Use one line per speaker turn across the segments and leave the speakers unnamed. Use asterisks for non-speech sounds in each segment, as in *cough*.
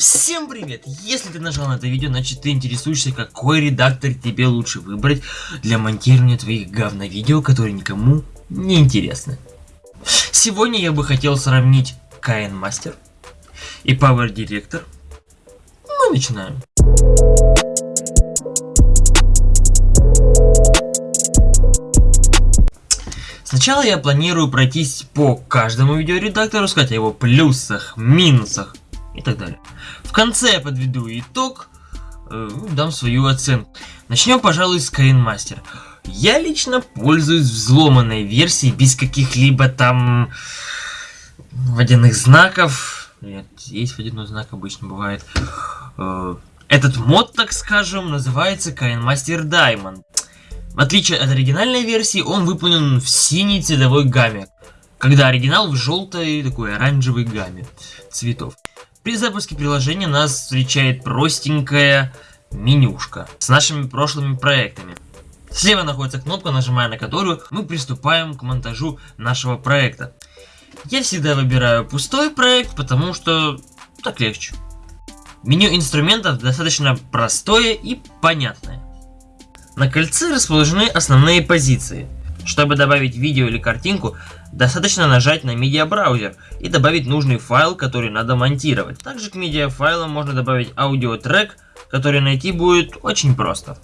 Всем привет! Если ты нажал на это видео, значит ты интересуешься, какой редактор тебе лучше выбрать для монтирования твоих говно-видео, которые никому не интересны. Сегодня я бы хотел сравнить KN Master и Power Director. Мы начинаем. Сначала я планирую пройтись по каждому видеоредактору, сказать о его плюсах, минусах и так далее. В конце я подведу итог, э, дам свою оценку. Начнем, пожалуй, с Master. Я лично пользуюсь взломанной версией без каких-либо там водяных знаков. Нет, есть водяной знак, обычно бывает. Э, этот мод, так скажем, называется Master Diamond. В отличие от оригинальной версии, он выполнен в синей цветовой гамме, когда оригинал в желтой такой оранжевой гамме цветов. При запуске приложения нас встречает простенькая менюшка с нашими прошлыми проектами. Слева находится кнопка, нажимая на которую мы приступаем к монтажу нашего проекта. Я всегда выбираю пустой проект, потому что так легче. Меню инструментов достаточно простое и понятное. На кольце расположены основные позиции. Чтобы добавить видео или картинку, достаточно нажать на медиабраузер и добавить нужный файл, который надо монтировать. Также к медиафайлам можно добавить аудиотрек, который найти будет очень просто.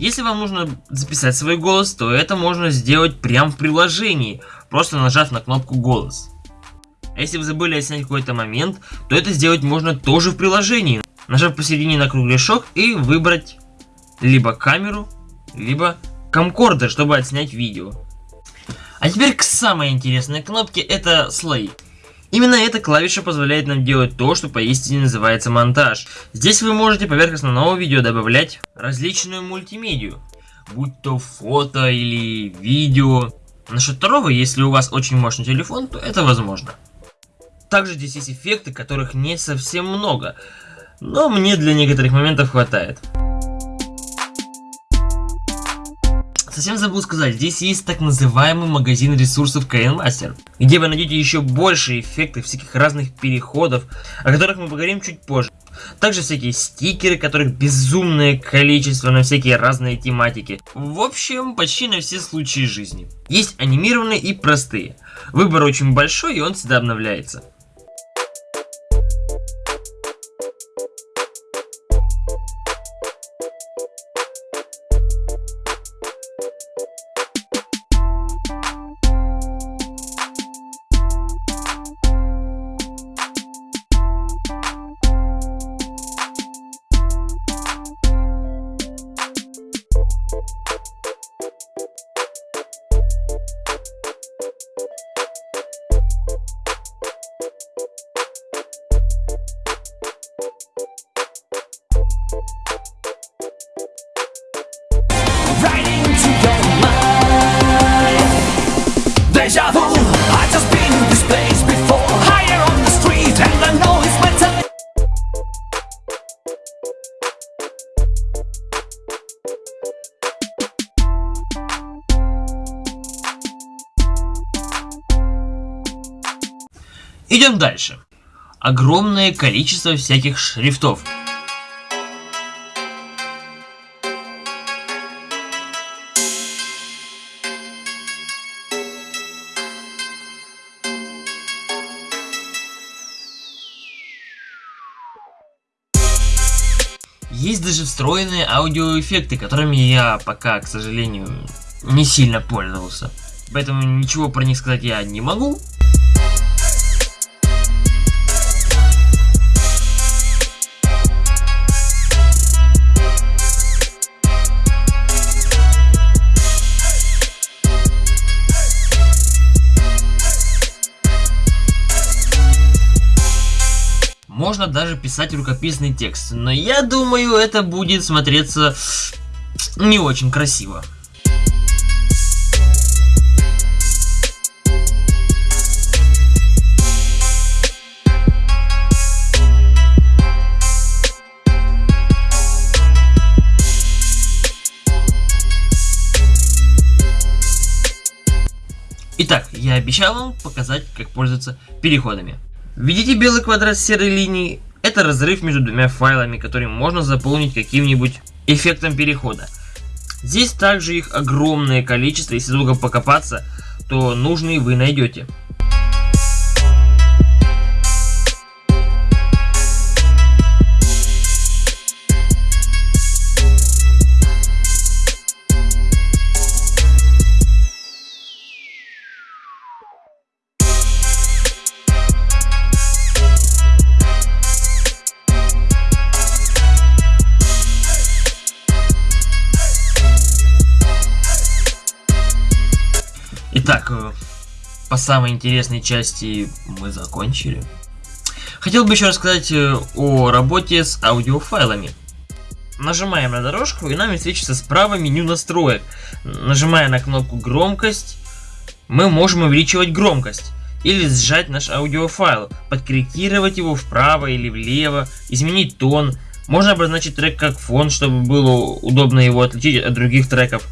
Если вам нужно записать свой голос, то это можно сделать прямо в приложении, просто нажав на кнопку «Голос». Если вы забыли отснять какой-то момент, то это сделать можно тоже в приложении. Нажав посередине на кругляшок и выбрать либо камеру, либо камкордер, чтобы отснять видео. А теперь к самой интересной кнопке, это слои. Именно эта клавиша позволяет нам делать то, что поистине называется монтаж. Здесь вы можете поверх основного видео добавлять различную мультимедию, будь то фото или видео. Насчет второго, если у вас очень мощный телефон, то это возможно. Также здесь есть эффекты, которых не совсем много, но мне для некоторых моментов хватает. Совсем забыл сказать, здесь есть так называемый магазин ресурсов KNMaster, где вы найдете еще больше эффектов, всяких разных переходов, о которых мы поговорим чуть позже. Также всякие стикеры, которых безумное количество на всякие разные тематики. В общем, почти на все случаи жизни. Есть анимированные и простые. Выбор очень большой и он всегда обновляется. Дальше. Огромное количество всяких шрифтов. Есть даже встроенные аудиоэффекты, которыми я пока, к сожалению, не сильно пользовался. Поэтому ничего про них сказать я не могу. Можно даже писать рукописный текст. Но я думаю, это будет смотреться не очень красиво. Итак, я обещал вам показать, как пользоваться переходами. Видите белый квадрат с серой линией? Это разрыв между двумя файлами, который можно заполнить каким-нибудь эффектом перехода. Здесь также их огромное количество, если долго покопаться, то нужные вы найдете. Самой интересной части мы закончили. Хотел бы еще рассказать э, о работе с аудиофайлами. Нажимаем на дорожку и нам встречается справа меню настроек. Нажимая на кнопку громкость, мы можем увеличивать громкость. Или сжать наш аудиофайл, подкорректировать его вправо или влево, изменить тон. Можно обозначить трек как фон, чтобы было удобно его отличить от других треков.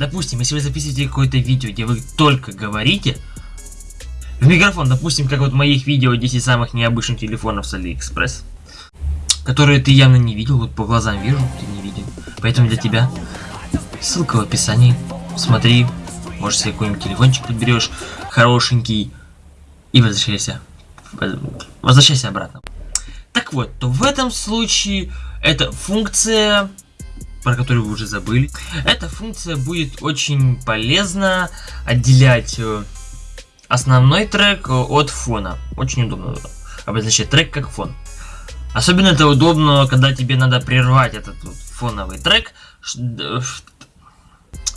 Допустим, если вы записываете какое-то видео, где вы только говорите в микрофон, допустим, как вот моих видео 10 самых необычных телефонов с Алиэкспресс, которые ты явно не видел, вот по глазам вижу, ты не видел. Поэтому для тебя ссылка в описании. Смотри, может себе какой-нибудь телефончик подберешь, хорошенький, и возвращайся. Возвращайся обратно. Так вот, то в этом случае эта функция про которую вы уже забыли. Эта функция будет очень полезна отделять э, основной трек от фона. Очень удобно обозначать трек как фон. Особенно это удобно, когда тебе надо прервать этот вот фоновый трек,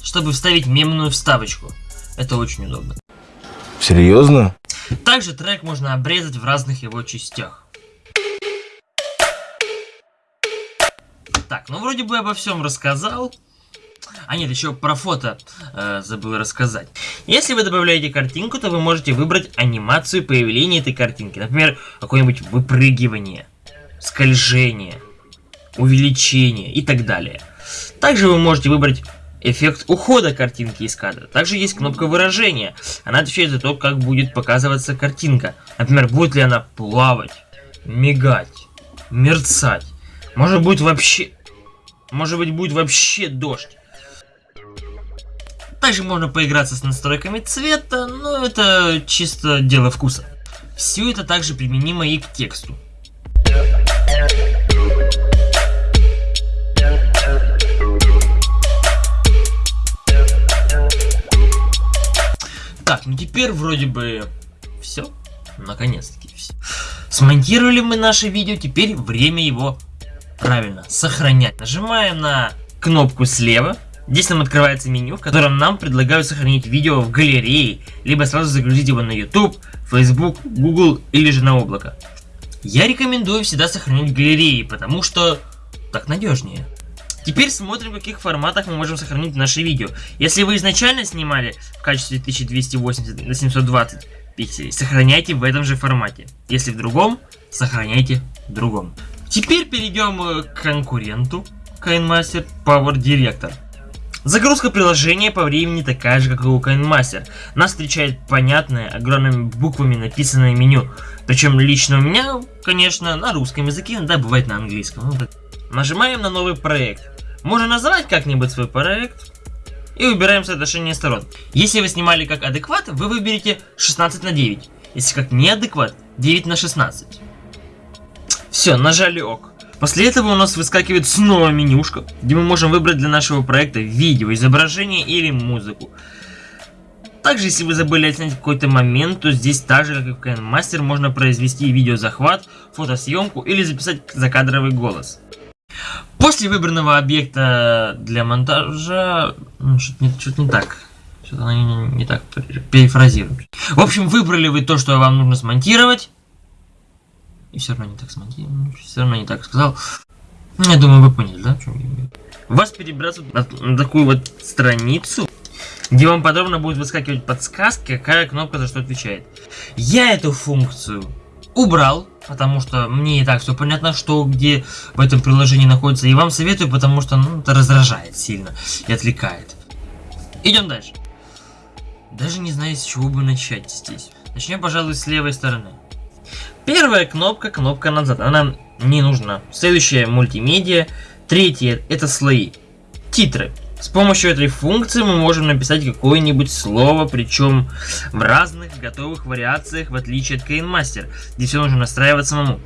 чтобы вставить мемную вставочку. Это очень удобно.
Серьезно?
Также трек можно обрезать в разных его частях. Так, ну вроде бы обо всем рассказал. А нет, еще про фото э, забыл рассказать. Если вы добавляете картинку, то вы можете выбрать анимацию появления этой картинки. Например, какое-нибудь выпрыгивание, скольжение, увеличение и так далее. Также вы можете выбрать эффект ухода картинки из кадра. Также есть кнопка выражения. Она отвечает за то, как будет показываться картинка. Например, будет ли она плавать, мигать, мерцать. Может быть вообще может быть будет вообще дождь. Также можно поиграться с настройками цвета, но это чисто дело вкуса. Все это также применимо и к тексту. Так, ну теперь вроде бы все. Наконец-таки все. Смонтировали мы наше видео, теперь время его Правильно, сохранять. Нажимаем на кнопку слева. Здесь нам открывается меню, в котором нам предлагают сохранить видео в галерее, либо сразу загрузить его на YouTube, Facebook, Google или же на облако. Я рекомендую всегда сохранить в галерее, потому что так надежнее. Теперь смотрим, в каких форматах мы можем сохранить наши видео. Если вы изначально снимали в качестве 1280 на 720 пикселей, сохраняйте в этом же формате. Если в другом, сохраняйте в другом. Теперь перейдем э, к конкуренту KineMaster Power Director. Загрузка приложения по времени такая же, как и у KineMaster. Нас встречает понятное, огромными буквами написанное меню. Причем лично у меня, конечно, на русском языке, да, бывает на английском. Нажимаем на новый проект. Можно назвать как-нибудь свой проект. И выбираем соотношение сторон. Если вы снимали как адекват, вы выберете 16 на 9. Если как неадекват, 9 на 16. Все, нажали ок. После этого у нас выскакивает снова менюшка, где мы можем выбрать для нашего проекта видео, изображение или музыку. Также, если вы забыли отснять какой-то момент, то здесь так же, как и в KineMaster, можно произвести видеозахват, фотосъемку или записать закадровый голос. После выбранного объекта для монтажа... Ну, что-то не, что не так. Что-то не, не, так перефразируем. В общем, выбрали вы то, что вам нужно смонтировать. И все равно не так смонтировал, все равно не так сказал. Ну, я думаю, вы поняли, да, чем Вас перебраться на, на такую вот страницу, где вам подробно будет выскакивать подсказки, какая кнопка за что отвечает. Я эту функцию убрал, потому что мне и так все понятно, что где в этом приложении находится. И вам советую, потому что ну, это раздражает сильно и отвлекает. Идем дальше. Даже не знаю, с чего бы начать здесь. Начнем, пожалуй, с левой стороны. Первая кнопка, кнопка назад. Она не нужна. Следующая мультимедиа. Третье это слои. Титры. С помощью этой функции мы можем написать какое-нибудь слово, причем в разных готовых вариациях, в отличие от KineMaster, где все нужно настраивать самому.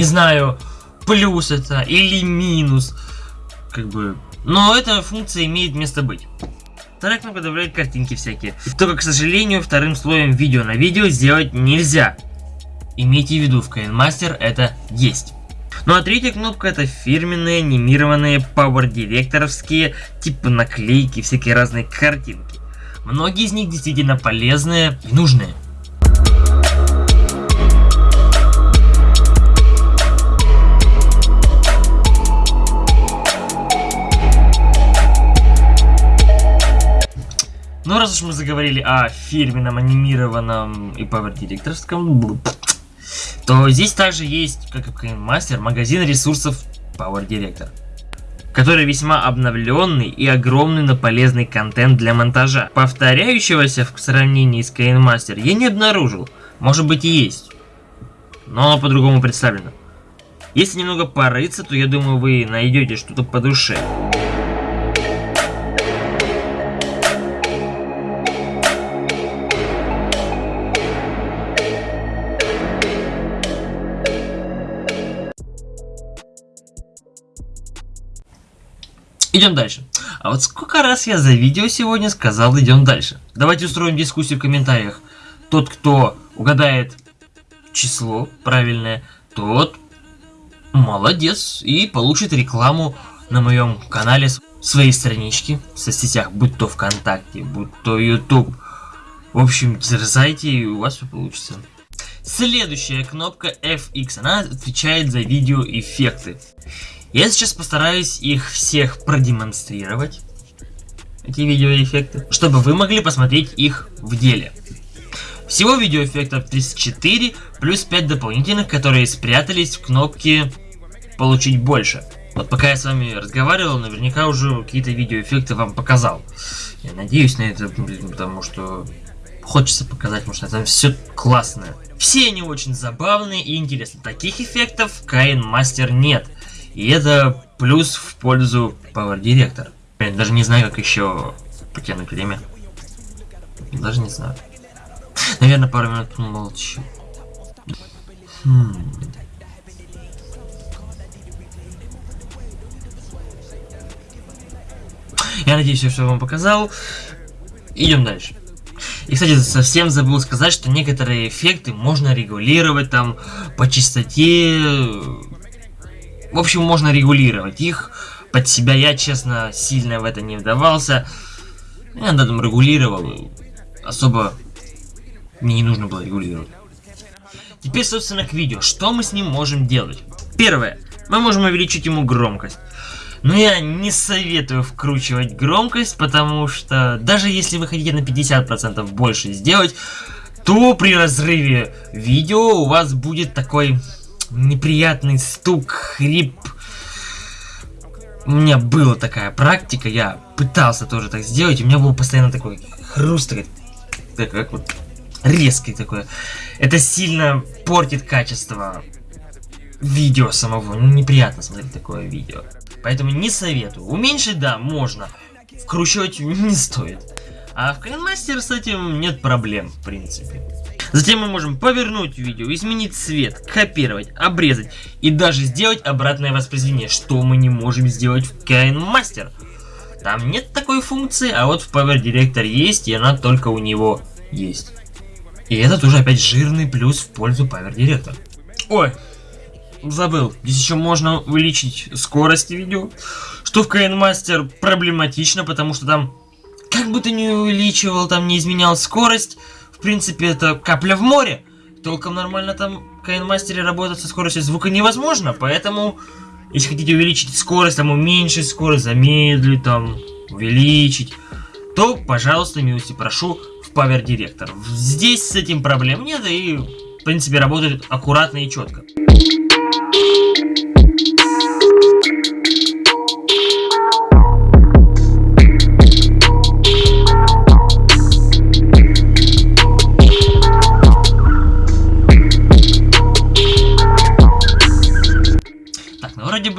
Не знаю, плюс это или минус. Как бы... Но эта функция имеет место быть. Вторая кнопка добавляет картинки всякие. Только, к сожалению, вторым слоем видео на видео сделать нельзя. Имейте в виду, в KineMaster это есть. Ну а третья кнопка это фирменные анимированные Power Directoровские типа наклейки, всякие разные картинки. Многие из них действительно полезные и нужные. Ну, раз уж мы заговорили о фирменном, анимированном и Power Directorском, то здесь также есть, как и в Master, магазин ресурсов Power Director, который весьма обновленный и огромный на полезный контент для монтажа. Повторяющегося в сравнении с Master я не обнаружил, может быть и есть, но оно по-другому представлено. Если немного порыться, то я думаю вы найдете что-то по душе. Идем дальше. А вот сколько раз я за видео сегодня сказал идем дальше. Давайте устроим дискуссию в комментариях. Тот, кто угадает число правильное, тот молодец и получит рекламу на моем канале своей странички в соцсетях, будь то ВКонтакте, будь то YouTube. В общем, дерзайте и у вас все получится. Следующая кнопка FX, она отвечает за видеоэффекты. Я сейчас постараюсь их всех продемонстрировать, эти видеоэффекты, чтобы вы могли посмотреть их в деле. Всего видеоэффектов 34, плюс 5 дополнительных, которые спрятались в кнопке «Получить больше». Вот пока я с вами разговаривал, наверняка уже какие-то видеоэффекты вам показал. Я надеюсь на это, потому что хочется показать, потому что это все классное. Все они очень забавные и интересные. Таких эффектов в Kain Master нет. И это плюс в пользу Power Director. Я даже не знаю, как еще потянуть время. Даже не знаю. Наверное, пару минут молчу. Хм. Я надеюсь, я все вам показал. Идем дальше. И, кстати, совсем забыл сказать, что некоторые эффекты можно регулировать там по частоте, в общем, можно регулировать их под себя. Я, честно, сильно в это не вдавался. Я над этим регулировал. Особо мне не нужно было регулировать. Теперь, собственно, к видео. Что мы с ним можем делать? Первое. Мы можем увеличить ему громкость. Но я не советую вкручивать громкость, потому что даже если вы хотите на 50% больше сделать, то при разрыве видео у вас будет такой неприятный стук, хрип. У меня была такая практика, я пытался тоже так сделать, у меня был постоянно такой хруст, такой, так, как вот резкий такой. Это сильно портит качество видео самого. Ну, неприятно смотреть такое видео. Поэтому не советую. Уменьшить, да, можно. Вкручивать не стоит. А в Кайнмастер с этим нет проблем, в принципе. Затем мы можем повернуть видео, изменить цвет, копировать, обрезать и даже сделать обратное воспроизведение, что мы не можем сделать в KineMaster. Там нет такой функции, а вот в Power Director есть, и она только у него есть. И это тоже опять жирный плюс в пользу Power Director. Ой, забыл. Здесь еще можно увеличить скорость видео, что в KineMaster проблематично, потому что там как бы ты ни увеличивал, там не изменял скорость, в принципе, это капля в море. Толком нормально там Кайнмастере работать со скоростью звука невозможно, поэтому, если хотите увеличить скорость, там уменьшить скорость, замедлить, там, увеличить, то, пожалуйста, милости прошу в Power Director. Здесь с этим проблем нет, и, в принципе, работает аккуратно и четко.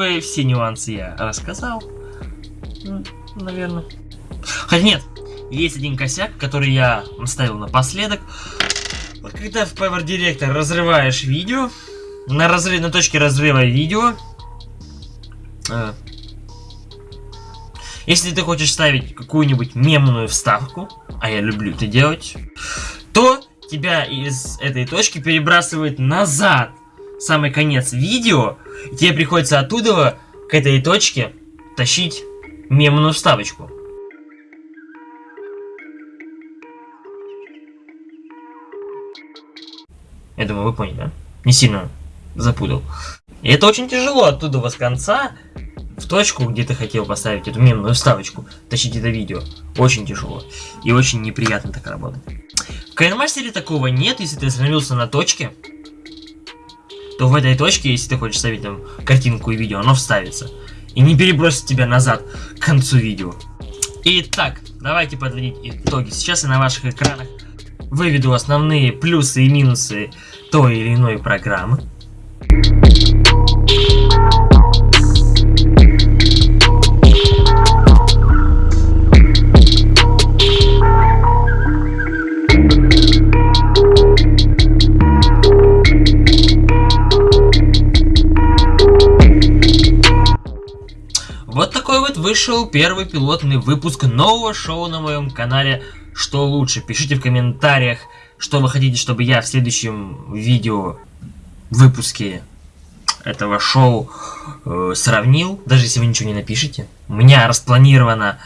Бы все нюансы я рассказал. Ну, Наверное. Хотя нет, есть один косяк, который я оставил напоследок. Вот когда в Power Director разрываешь видео, на, разрыв, на точке разрыва видео, э, если ты хочешь ставить какую-нибудь мемную вставку, а я люблю это делать, то тебя из этой точки перебрасывает назад самый конец видео, и тебе приходится оттуда к этой точке тащить мемную вставочку. Я думаю, вы поняли, да? Не сильно запутал. И это очень тяжело оттуда с конца в точку, где ты хотел поставить эту мемную вставочку, тащить это видео. Очень тяжело. И очень неприятно так работать. В Кайнмастере такого нет, если ты остановился на точке, то в этой точке, если ты хочешь ставить там картинку и видео, оно вставится. И не перебросит тебя назад к концу видео. Итак, давайте подводить итоги. Сейчас я на ваших экранах выведу основные плюсы и минусы той или иной программы. Вышел первый пилотный выпуск нового шоу на моем канале «Что лучше?». Пишите в комментариях, что вы хотите, чтобы я в следующем видео выпуске этого шоу э, сравнил, даже если вы ничего не напишите. У меня распланировано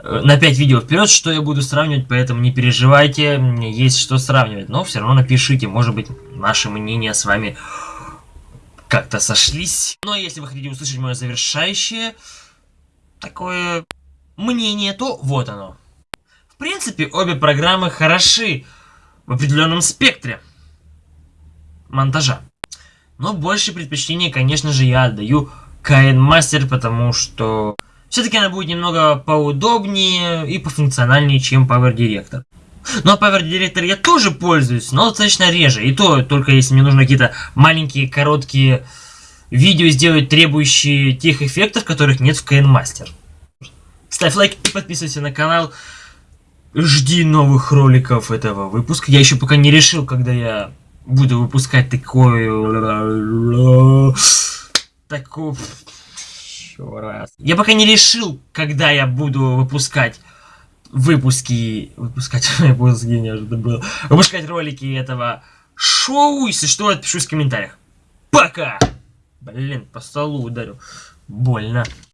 э, на 5 видео вперед, что я буду сравнивать, поэтому не переживайте, мне есть что сравнивать. Но все равно напишите, может быть, наши мнения с вами как-то сошлись. Но если вы хотите услышать мое завершающее такое мнение, то вот оно. В принципе, обе программы хороши в определенном спектре монтажа. Но больше предпочтение, конечно же, я отдаю KN Master, потому что все-таки она будет немного поудобнее и пофункциональнее, чем Power Director. Но Power Director я тоже пользуюсь, но достаточно реже. И то только если мне нужно какие-то маленькие, короткие видео сделать, требующие тех эффектов, которых нет в Master. Ставь лайк и подписывайся на канал. Жди новых роликов этого выпуска. Я еще пока не решил, когда я буду выпускать такой... Такой... Раз. Я пока не решил, когда я буду выпускать выпуски... Выпускать *laughs* выпуски, неожиданно было. Выпускать ролики этого шоу. Если что, отпишусь в комментариях. Пока! Блин, по столу ударил. Больно.